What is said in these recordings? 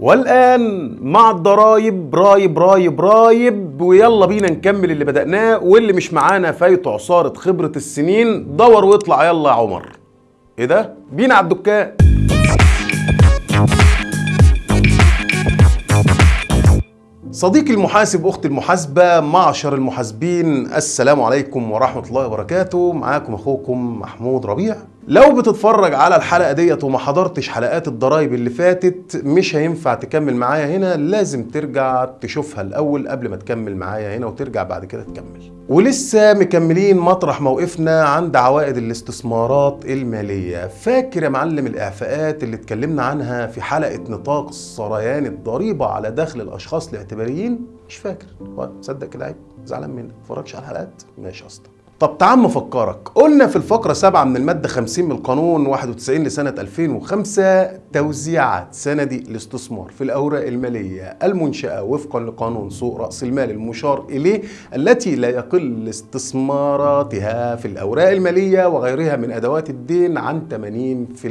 والآن مع الضرايب رايب رايب رايب ويلا بينا نكمل اللي بدأناه واللي مش معانا فايته عصارة خبرة السنين دور واطلع يلا يا عمر. إيه ده؟ بينا على الدكان. صديقي المحاسب أختي المحاسبة معشر المحاسبين السلام عليكم ورحمة الله وبركاته. معاكم أخوكم محمود ربيع. لو بتتفرج على الحلقة ديت وما حضرتش حلقات الضرايب اللي فاتت مش هينفع تكمل معايا هنا. لازم ترجع تشوفها الأول قبل ما تكمل معايا هنا وترجع بعد كده تكمل. ولسه مكملين مطرح موقفنا عند عوائد الاستثمارات المالية. فاكر يا معلم الإعفاءات اللي اتكلمنا عنها في حلقة نطاق سريان الضريبة على دخل الأشخاص الاعتباريين؟ مش فاكر. تصدق كده عيب؟ زعلان منك. متفرجش على الحلقات؟ ماشي يا طب تعال افكرك قلنا في الفقرة 7 من المادة 50 من القانون 91 لسنة 2005 توزيعات صناديق الاستثمار في الأوراق المالية المنشأة وفقا لقانون سوق رأس المال المشار إليه التي لا يقل استثماراتها في الأوراق المالية وغيرها من أدوات الدين عن 80%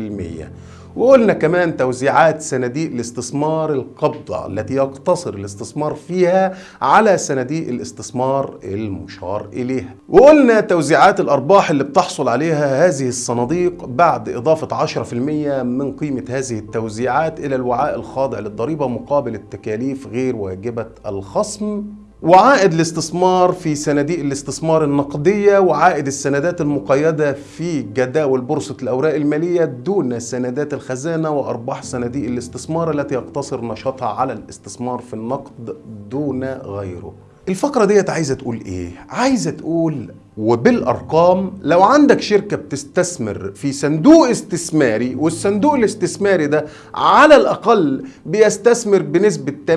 وقلنا كمان توزيعات صناديق الاستثمار القبضة التي يقتصر الاستثمار فيها على صناديق الاستثمار المشار إليها. وقلنا توزيعات الأرباح اللي بتحصل عليها هذه الصناديق بعد إضافة 10% من قيمة هذه التوزيعات إلى الوعاء الخاضع للضريبة مقابل التكاليف غير واجبة الخصم. وعائد الاستثمار في صناديق الاستثمار النقدية وعائد السندات المقيدة في جداول بورصة الأوراق المالية دون سندات الخزانة وأرباح صناديق الاستثمار التي يقتصر نشاطها على الاستثمار في النقد دون غيره الفقرة ديت عايزة تقول إيه؟ عايزة تقول وبالأرقام لو عندك شركة بتستثمر في صندوق استثماري والصندوق الاستثماري ده على الأقل بيستثمر بنسبة 80%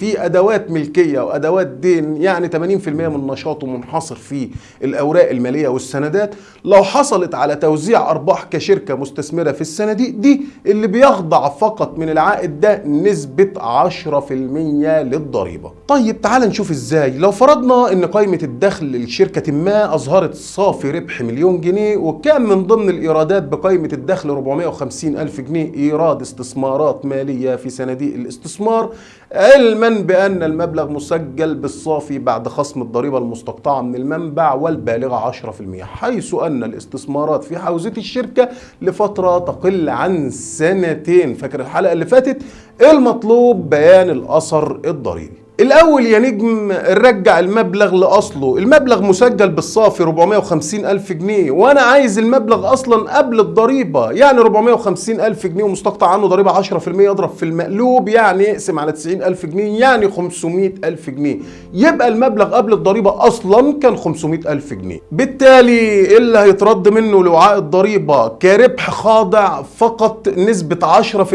في أدوات ملكية وأدوات دين يعني 80% من نشاطه منحصر في الأوراق المالية والسندات لو حصلت على توزيع أرباح كشركة مستثمرة في الصناديق دي اللي بيخضع فقط من العائد ده نسبة 10% للضريبة. طيب تعال نشوف إزاي لو فرضنا إن قائمه الدخل شركة ما أظهرت صافي ربح مليون جنيه وكان من ضمن الإيرادات بقائمة الدخل 450 ألف جنيه إيراد استثمارات مالية في صناديق الاستثمار علما بأن المبلغ مسجل بالصافي بعد خصم الضريبة المستقطعة من المنبع والبالغة 10% حيث أن الاستثمارات في حوزة الشركة لفترة تقل عن سنتين. فاكر الحلقة اللي فاتت؟ المطلوب بيان الأثر الضريبي. الأول يا نجم رجع المبلغ لأصله. المبلغ مسجل بالصافي 450 ألف جنيه وأنا عايز المبلغ أصلا قبل الضريبة. يعني 450 ألف جنيه ومستقطع عنه ضريبة 10% اضرب في المقلوب يعني اقسم على 90 ألف جنيه يعني 500 ألف جنيه. يبقى المبلغ قبل الضريبة أصلا كان 500 ألف جنيه. بالتالي اللي هيترد منه لوعاء الضريبة؟ كربح خاضع فقط نسبة 10%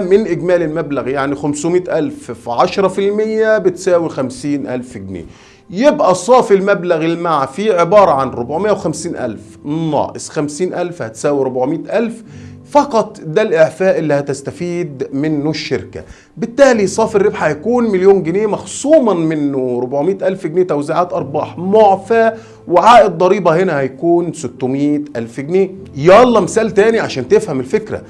من إجمالي المبلغ يعني 500 ألف في 10% بتساوي خمسين ألف جنيه. يبقى صافي المبلغ المعفي عبارة عن 450 ألف. ناقص 50 ألف هتساوي 400 ألف. فقط ده الإعفاء اللي هتستفيد منه الشركة. بالتالي صافي الربح هيكون مليون جنيه مخصوما منه. 400 ألف جنيه توزيعات أرباح معفى وعائد ضريبة هنا هيكون 600 ألف جنيه. يلا مثال تاني عشان تفهم الفكرة.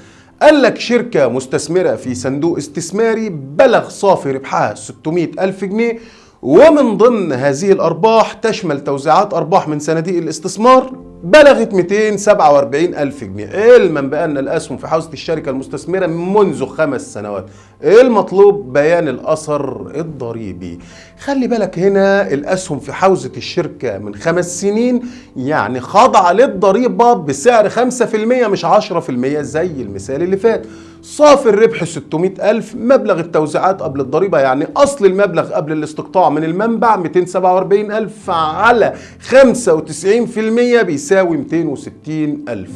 قال لك شركة مستثمرة في صندوق استثماري بلغ صافي ربحها 600 ألف جنيه ومن ضمن هذه الأرباح تشمل توزيعات أرباح من صناديق الاستثمار بلغت 247 ألف جنيه. علما بأن الأسهم في حوزة الشركة المستثمرة منذ خمس سنوات. المطلوب بيان الأثر الضريبي. خلي بالك هنا الأسهم في حوزة الشركة من خمس سنين يعني خاضعة للضريبة بسعر 5% مش 10% زي المثال اللي فات. صافي الربح 600 ألف مبلغ التوزيعات قبل الضريبة يعني أصل المبلغ قبل الاستقطاع من المنبع 247 ألف على 95% بيساوي 260 ألف.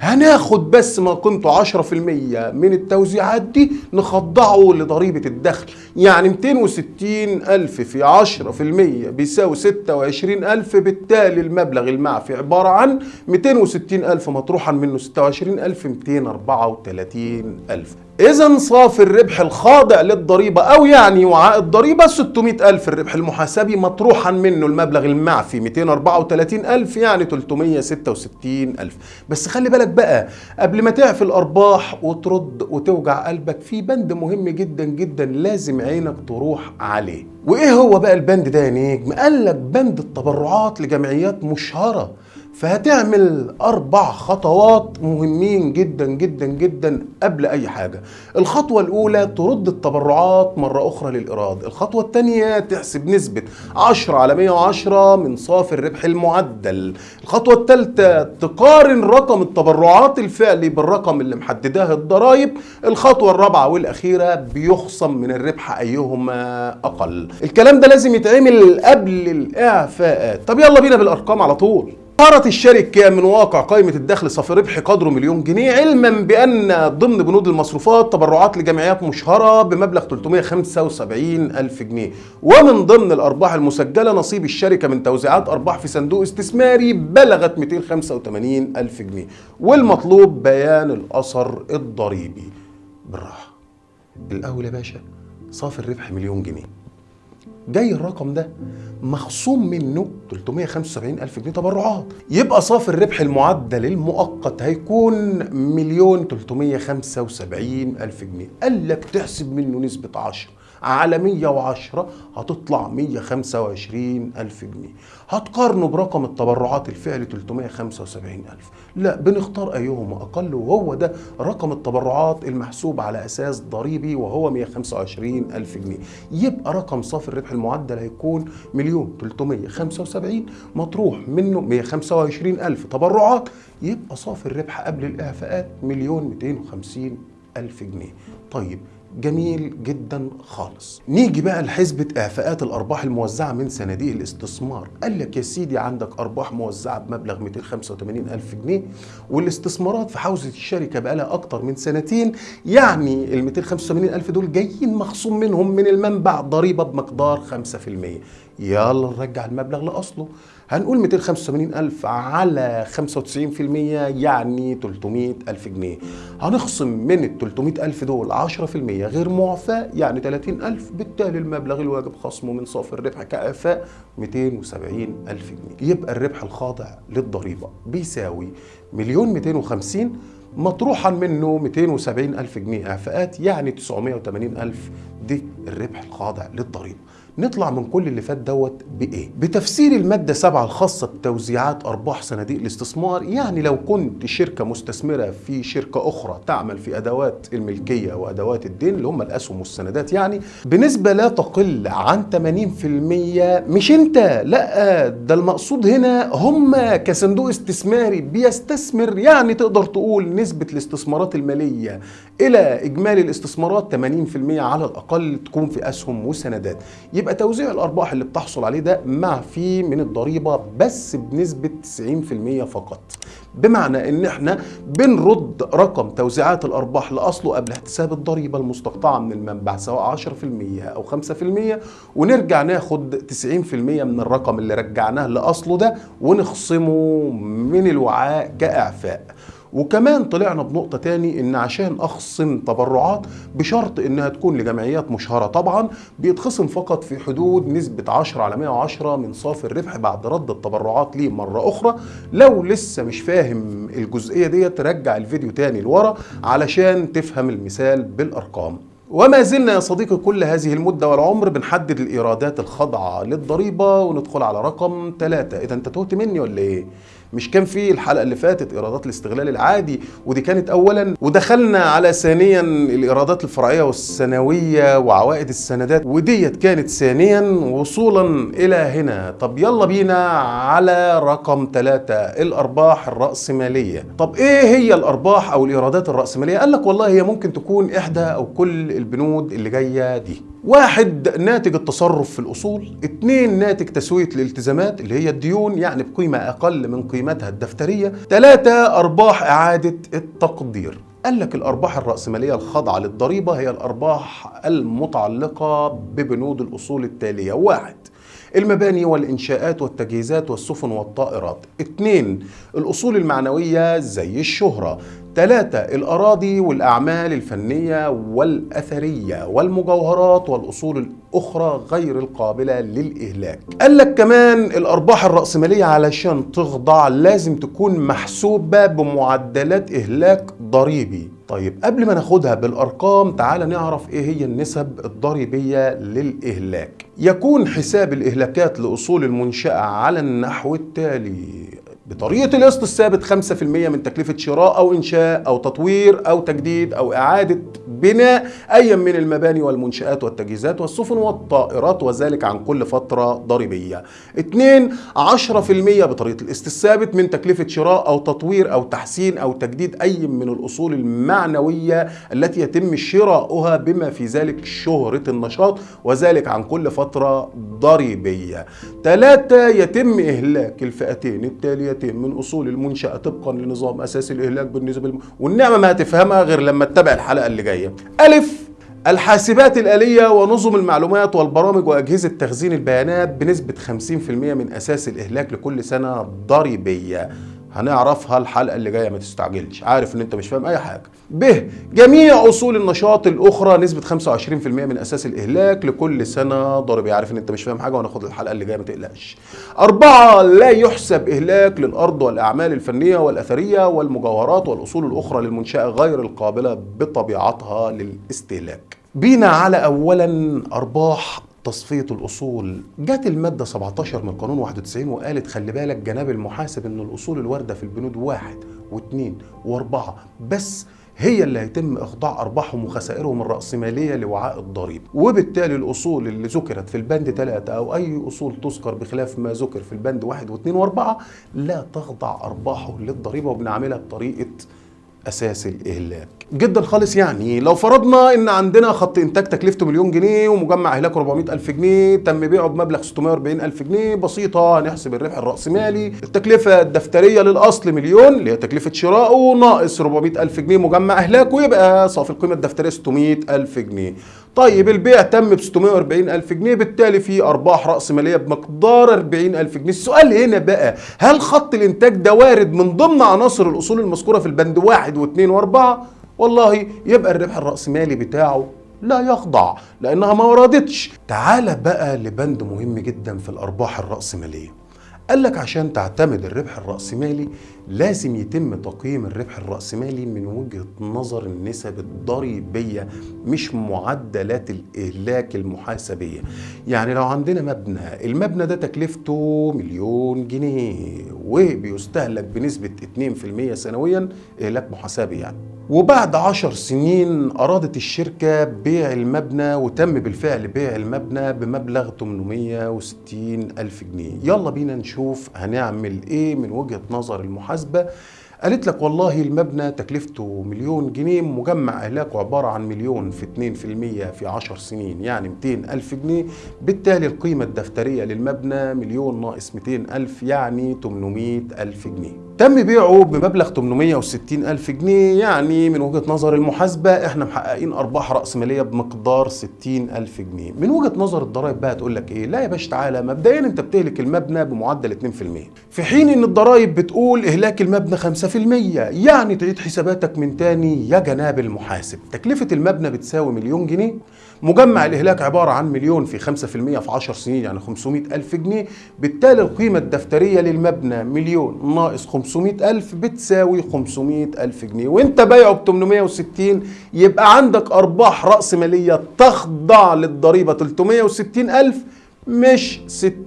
هناخد بس ما قيمته 10% من التوزيعات دي نخضعه لضريبة الدخل. يعني 260 ألف في 10% بيساوي 26 ألف بالتالي المبلغ المعفي عبارة عن 260 ألف مطروحا منه 26 ألف 234 ألف. إذا صافي الربح الخاضع للضريبة أو يعني وعاء الضريبة 600 ألف الربح المحاسبي مطروحا منه المبلغ المعفي 234 ألف يعني 366 ألف. بس خلي بالك لك بقى قبل ما تعفي الأرباح وترد وتوجع قلبك في بند مهم جدا جدا لازم عينك تروح عليه. وإيه هو بقى البند ده يا نجم؟ قال لك بند التبرعات لجمعيات مشهرة. فهتعمل أربع خطوات مهمين جدا جدا جدا قبل أي حاجة. الخطوة الأولى ترد التبرعات مرة أخرى للإيراد. الخطوة الثانية تحسب نسبة 10 على 110 من صافي الربح المعدل. الخطوة الثالثة تقارن رقم التبرعات الفعلي بالرقم اللي محدداه الضرائب. الخطوة الرابعة والأخيرة بيخصم من الربح أيهما أقل. الكلام ده لازم يتعمل قبل الإعفاءات. طب يلا بينا بالأرقام على طول. ظهرت الشركة من واقع قائمة الدخل صافي ربح قدره مليون جنيه علما بأن ضمن بنود المصروفات تبرعات لجمعيات مشهرة بمبلغ 375 ألف جنيه. ومن ضمن الأرباح المسجلة نصيب الشركة من توزيعات أرباح في صندوق استثماري بلغت 285 ألف جنيه. والمطلوب بيان الأثر الضريبي بالراحة. الأول يا باشا صافي الربح مليون جنيه. جاي الرقم ده مخصوم منه 375 ألف جنيه تبرعات. يبقى صافي الربح المعدل المؤقت هيكون مليون 375 ألف جنيه. قال لك تحسب منه نسبة 10 على 110 هتطلع 125 ألف جنيه. هتقارنه برقم التبرعات الفعلي 375 ألف. لا بنختار أيهما أقل وهو ده رقم التبرعات المحسوب على أساس ضريبي وهو 125 ألف جنيه. يبقى رقم صافي الربح المعدل هيكون مليون 375 مطروح منه 125 ألف. تبرعات يبقى صافي الربح قبل الإعفاءات مليون 250 ألف جنيه. طيب جميل جدا خالص. نيجي بقى لحسبة إعفاءات الأرباح الموزعة من صناديق الاستثمار. قال لك يا سيدي عندك أرباح موزعة بمبلغ 285 ألف جنيه والاستثمارات في حوزة الشركة بقى لها أكتر من سنتين يعني ال 285 ألف دول جايين مخصوم منهم من المنبع ضريبة بمقدار 5% يلا نرجع المبلغ لأصله. هنقول 285 ألف على 95% يعني 300 ألف جنيه. هنخصم من ال 300 ألف دول 10% غير معفى يعني 30 ألف. بالتالي المبلغ الواجب خصمه من صافي الربح كإعفاء 270 ألف جنيه. يبقى الربح الخاضع للضريبة بيساوي مليون 250 مطروحا منه 270 ألف جنيه إعفاءات يعني 980 ألف دي الربح الخاضع للضريبة. نطلع من كل اللي فات دوت بإيه؟ بتفسير المادة 7 الخاصة بتوزيعات أرباح صناديق الاستثمار. يعني لو كنت شركة مستثمرة في شركة أخرى تعمل في أدوات الملكية وأدوات الدين اللي هم الأسهم والسندات يعني بنسبة لا تقل عن 80% مش أنت لا ده المقصود هنا هم كصندوق استثماري بيستثمر. يعني تقدر تقول نسبة الاستثمارات المالية إلى إجمالي الاستثمارات 80% على الأقل. تكون في أسهم وسندات. يبقى توزيع الأرباح اللي بتحصل عليه ده معفي من الضريبة بس بنسبة 90% فقط. بمعنى إن إحنا بنرد رقم توزيعات الأرباح لأصله قبل احتساب الضريبة المستقطعة من المنبع سواء 10% أو 5% ونرجع ناخد 90% من الرقم اللي رجعناه لأصله ده ونخصمه من الوعاء كإعفاء. وكمان طلعنا بنقطة تاني إن عشان أخصم تبرعات بشرط إنها تكون لجمعيات مشهرة. طبعا بيتخصم فقط في حدود نسبة 10 على 110 من صافي الربح بعد رد التبرعات ليه مرة أخرى. لو لسه مش فاهم الجزئية دي ترجع الفيديو تاني لورا علشان تفهم المثال بالأرقام. وما زلنا يا صديقي كل هذه المدة والعمر بنحدد الإيرادات الخاضعة للضريبة وندخل على رقم ثلاثة إذا أنت تهت مني ولا إيه؟ مش كان في الحلقة اللي فاتت إيرادات الاستغلال العادي ودي كانت اولا ودخلنا على ثانيا الإيرادات الفرعية والسنويه وعوائد السندات وديت كانت ثانيا وصولا إلى هنا. طب يلا بينا على رقم ثلاثة الأرباح الرأسمالية. طب إيه هي الأرباح أو الإيرادات الرأسمالية؟ قال لك والله هي ممكن تكون إحدى أو كل البنود اللي جاية دي. واحد ناتج التصرف في الأصول اتنين ناتج تسوية الالتزامات اللي هي الديون يعني بقيمة أقل من قيمتها الدفترية ثلاثة أرباح إعادة التقدير. قال لك الأرباح الرأسمالية الخاضعة للضريبة هي الأرباح المتعلقة ببنود الأصول التالية. واحد المباني والإنشاءات والتجهيزات والسفن والطائرات. اثنين الأصول المعنوية زي الشهرة. ثلاثة الأراضي والأعمال الفنية والأثرية والمجوهرات والأصول الأخرى غير القابلة للإهلاك. قال لك كمان الأرباح الرأسمالية علشان تخضع لازم تكون محسوبة بمعدلات إهلاك ضريبي. طيب قبل ما ناخدها بالأرقام تعال نعرف إيه هي النسب الضريبية للإهلاك. يكون حساب الإهلاكات لأصول المنشأة على النحو التالي. بطريقة القسط الثابت 5% من تكلفة شراء أو إنشاء أو تطوير أو تجديد أو إعادة بناء أي من المباني والمنشآت والتجهيزات والسفن والطائرات وذلك عن كل فترة ضريبية. اتنين 10% بطريقة القسط الثابت من تكلفة شراء أو تطوير أو تحسين أو تجديد أي من الأصول المعنوية التي يتم شراؤها بما في ذلك شهرة النشاط وذلك عن كل فترة ضريبية. ثلاثة يتم إهلاك الفئتين التاليتين من أصول المنشأة طبقا لنظام أساسي الإهلاك بالنسبة الم... والنعمة ما هتفهمها غير لما تتابع الحلقة اللي جاية ألف. الحاسبات الآلية ونظم المعلومات والبرامج وأجهزة تخزين البيانات بنسبة 50% من أساس الإهلاك لكل سنة ضريبية. هنعرفها الحلقة اللي جاية ما تستعجلش. عارف إن أنت مش فاهم أي حاجة. ب جميع أصول النشاط الأخرى نسبة 25% من أساس الإهلاك لكل سنة ضريبية عارف إن أنت مش فاهم حاجة وهناخد الحلقة اللي جاية ما تقلقش. أربعة لا يحسب إهلاك للأرض والأعمال الفنية والأثرية والمجوهرات والأصول الأخرى للمنشأة غير القابلة بطبيعتها للاستهلاك. بينا على أولا أرباح تصفية الأصول. جت المادة 17 من قانون 91 وقالت خلي بالك جناب المحاسب إن الأصول الواردة في البنود واحد واثنين وأربعة بس هي اللي هيتم إخضاع أرباحهم وخسائرهم الرأسمالية لوعاء الضريبة وبالتالي الأصول اللي ذكرت في البند 3 أو أي أصول تذكر بخلاف ما ذكر في البند 1 و2 و4 لا تخضع أرباحه للضريبة وبنعملها بطريقة أساس الإهلاك. جدا خالص يعني. لو فرضنا إن عندنا خط إنتاج تكلفته مليون جنيه ومجمع اهلاكه 400 ألف جنيه تم بيعه بمبلغ 640 ألف جنيه بسيطة هنحسب الربح الرأسمالي. التكلفة الدفترية للأصل مليون اللي هي تكلفة شرائه ناقص 400 ألف جنيه مجمع اهلاكه يبقى صافي القيمة الدفترية 600 ألف جنيه. طيب البيع تم ب 640 ألف جنيه بالتالي في أرباح رأس مالية بمقدار 40 ألف جنيه. السؤال هنا بقى هل خط الإنتاج ده وارد من ضمن عناصر الأصول المذكورة في البند واحد واثنين وأربعة؟ والله يبقى الربح الرأسمالي بتاعه لا يخضع لأنها ما وردتش. تعال بقى لبند مهم جدا في الأرباح الرأسمالية. قال لك عشان تعتمد الربح الرأسمالي لازم يتم تقييم الربح الرأسمالي من وجهة نظر النسب الضريبية مش معدلات الإهلاك المحاسبية. يعني لو عندنا مبنى المبنى ده تكلفته مليون جنيه وبيستهلك بنسبة 2% سنويا إهلاك محاسبي يعني. وبعد عشر سنين أرادت الشركة بيع المبنى وتم بالفعل بيع المبنى بمبلغ 860 ألف جنيه. يلا بينا نشوف هنعمل إيه من وجهة نظر المحاسبة. قالت لك والله المبنى تكلفته مليون جنيه مجمع إهلاكه عبارة عن مليون في 2% في 10 سنين يعني 200 ألف جنيه. بالتالي القيمة الدفترية للمبنى مليون ناقص 200 ألف يعني 800 ألف جنيه. تم بيعه بمبلغ 860 ألف جنيه. يعني من وجهة نظر المحاسبة إحنا محققين أرباح رأسمالية بمقدار 60 ألف جنيه. من وجهة نظر الضرائب بقى تقول لك إيه؟ لا يا باشا تعالى مبدئيا أنت بتهلك المبنى بمعدل 2% في حين إن الضرائب بتقول إهلاك المبنى 5% يعني تعيد حساباتك من تاني يا جناب المحاسب. تكلفة المبنى بتساوي مليون جنيه. مجمع الإهلاك عبارة عن مليون في 5% في 10 سنين يعني 500 ألف جنيه. بالتالي القيمة الدفترية للمبنى مليون ناقص 500 ألف بتساوي 500 ألف جنيه. وإنت بايعه ب 860 يبقى عندك أرباح رأس مالية تخضع للضريبة 360 ألف مش 60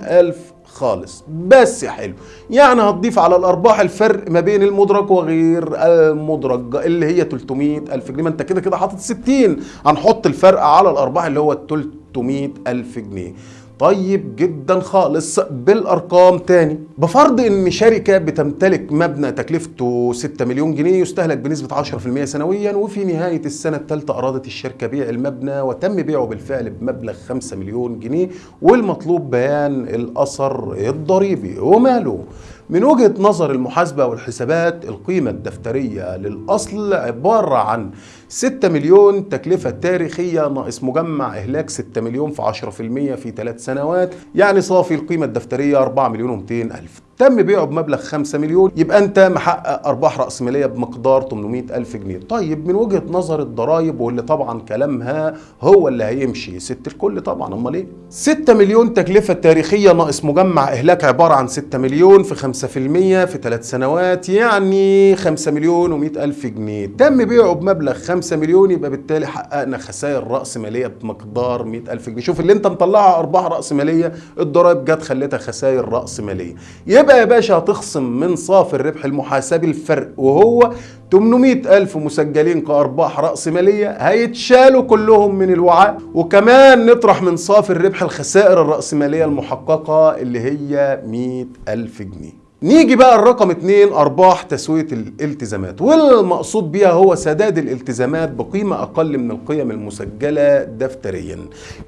ألف خالص. بس يا حلو يعني هتضيف على الأرباح الفرق ما بين المدرج وغير المدرج اللي هي 300 ألف جنيه. ما أنت كده كده حاطط 60 هنحط الفرق على الأرباح اللي هو 300 ألف جنيه. طيب جدا خالص بالأرقام تاني. بفرض إن شركة بتمتلك مبنى تكلفته 6 مليون جنيه يستهلك بنسبة 10% سنويا وفي نهاية السنة الثالثه أرادت الشركة بيع المبنى وتم بيعه بالفعل بمبلغ 5 مليون جنيه والمطلوب بيان الأثر الضريبي. وماله من وجهة نظر المحاسبة والحسابات القيمة الدفترية للأصل عبارة عن 6 مليون تكلفة تاريخية ناقص مجمع إهلاك 6 مليون في 10% في 3 سنوات. يعني صافي القيمة الدفترية 4 مليون و200 ألف. تم بيعه بمبلغ 5 مليون. يبقى أنت محقق أرباح رأسمالية بمقدار 800 ألف جنيه. طيب من وجهة نظر الضرايب واللي طبعا كلامها هو اللي هيمشي. ست الكل طبعا. أمال إيه؟ 6 مليون تكلفة تاريخية ناقص مجمع إهلاك عبارة عن 6 مليون في 5% في 3 سنوات. يعني 5 مليون و100 ألف جنيه. تم بيعه بمبلغ 5 مليون يبقى بالتالي حققنا خسائر رأس مالية بمقدار 100 ألف جنيه. شوف اللي انت مطلعها أرباح رأس مالية الضرايب جت خلتها خسائر رأس مالية. يبقى يا باشا هتخصم من صافي الربح المحاسبي الفرق وهو 800 ألف مسجلين كأرباح رأس مالية هيتشالوا كلهم من الوعاء. وكمان نطرح من صافي الربح الخسائر الرأسمالية المحققة اللي هي 100 ألف جنيه. نيجي بقى الرقم اتنين أرباح تسوية الالتزامات. والمقصود بيها هو سداد الالتزامات بقيمة أقل من القيم المسجلة دفتريا.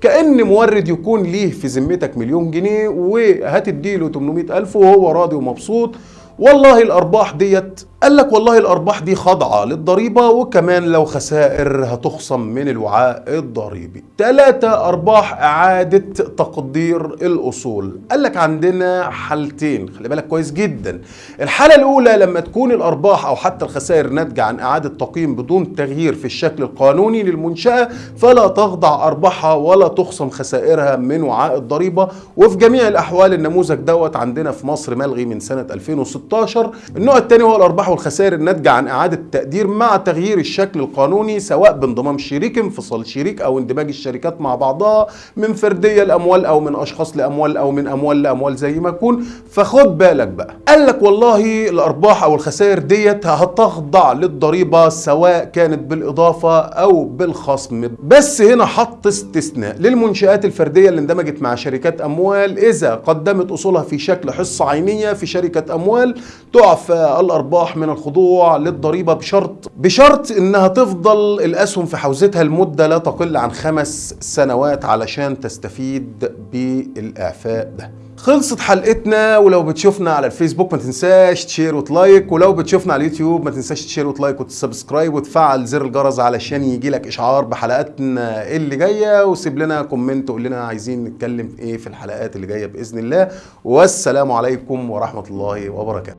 كأن مورد يكون ليه في ذمتك مليون جنيه وهتديله 800 ألف وهو راضي ومبسوط. والله الأرباح ديت قال لك والله الأرباح دي خاضعه للضريبة وكمان لو خسائر هتخصم من الوعاء الضريبي. ثلاثة أرباح إعادة تقدير الأصول. قال لك عندنا حالتين خلي بالك كويس جدا. الحالة الأولى لما تكون الأرباح أو حتى الخسائر ناتجة عن إعادة تقييم بدون تغيير في الشكل القانوني للمنشأة فلا تخضع أرباحها ولا تخصم خسائرها من وعاء الضريبة. وفي جميع الأحوال النموذج دوت عندنا في مصر ملغي من سنة 2016 16 النوع الثاني هو الأرباح والخسائر الناتجة عن إعادة التقدير مع تغيير الشكل القانوني سواء بانضمام شريك انفصال شريك أو اندماج الشركات مع بعضها من فردية لاموال أو من أشخاص لأموال أو من أموال لأموال زي ما يكون. فخد بالك بقى. قال لك والله الأرباح أو الخسائر ديت هتخضع للضريبة سواء كانت بالإضافة أو بالخصم. بس هنا حط استثناء للمنشآت الفردية اللي اندمجت مع شركات أموال. إذا قدمت أصولها في شكل حصة عينية في شركة أموال تعفى الأرباح من الخضوع للضريبة بشرط بشرط إنها تفضل الأسهم في حوزتها لمدة لا تقل عن خمس سنوات علشان تستفيد بالاعفاء ده. خلصت حلقتنا ولو بتشوفنا على الفيسبوك ما تنساش ت share وت like ولو بتشوفنا على اليوتيوب ما تنساش ت share وت like وت subscribe وتفعل زر الجرس علشان يجي لك إشعار بحلقاتنا اللي جاية وسيب لنا comment وقول لنا عايزين نتكلم إيه في الحلقات اللي جاية بإذن الله. والسلام عليكم ورحمة الله وبركاته.